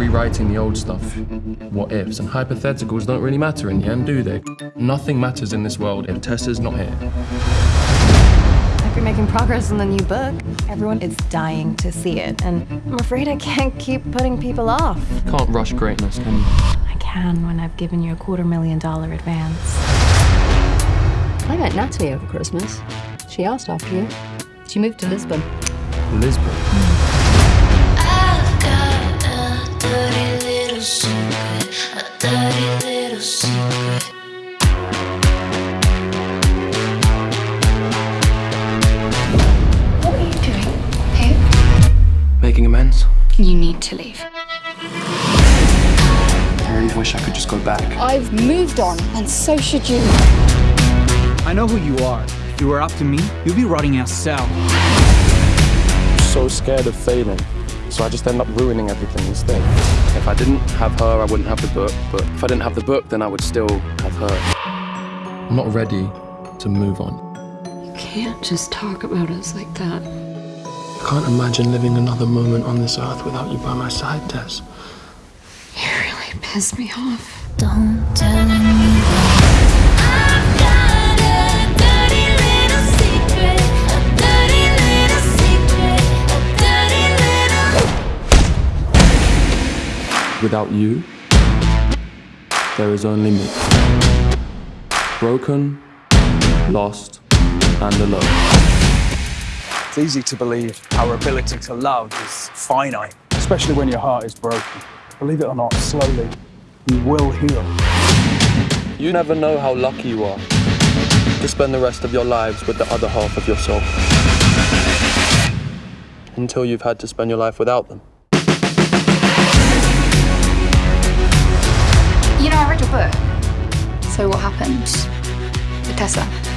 rewriting the old stuff. What ifs and hypotheticals don't really matter in the end, do they? Nothing matters in this world if Tessa's not here. Hope you're making progress on the new book. Everyone is dying to see it, and I'm afraid I can't keep putting people off. Can't rush greatness, can you? I can when I've given you a quarter million dollar advance. I met Natalie over Christmas. She asked after you. She moved to Lisbon. Lisbon. Hmm. Making amends? You need to leave. I really wish I could just go back. I've moved on, and so should you. I know who you are. If you were up to me, you'd be rotting in a cell. So scared of failing, so I just end up ruining everything instead. If I didn't have her, I wouldn't have the book, but if I didn't have the book, then I would still have her. I'm not ready to move on. You can't just talk about us like that. I can't imagine living another moment on this earth without you by my side, Tess. You really piss me off. Don't tell anyone. I've got a dirty little secret, a dirty little secret, a dirty little. Without you, there is only me. Broken, lost, and alone. It's easy to believe our ability to love is finite, especially when your heart is broken. Believe it or not, slowly, you will heal. You never know how lucky you are to spend the rest of your lives with the other half of yourself. Until you've had to spend your life without them. You know, I read your book. So what happened with Tessa?